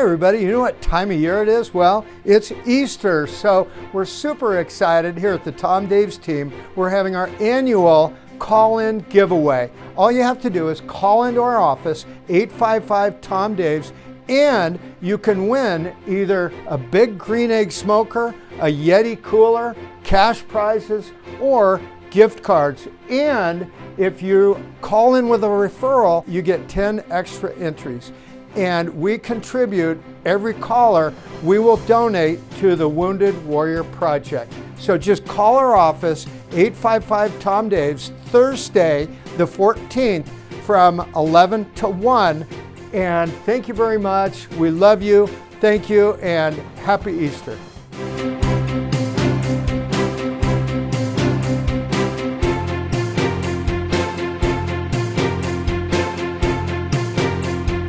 everybody, you know what time of year it is? Well, it's Easter, so we're super excited here at the Tom Daves team. We're having our annual call-in giveaway. All you have to do is call into our office, 855-TOM-DAVES, and you can win either a big green egg smoker, a Yeti cooler, cash prizes, or gift cards. And if you call in with a referral, you get 10 extra entries. And we contribute, every caller, we will donate to the Wounded Warrior Project. So just call our office, 855 Tom Daves, Thursday, the 14th, from 11 to 1. And thank you very much. We love you. Thank you and happy Easter.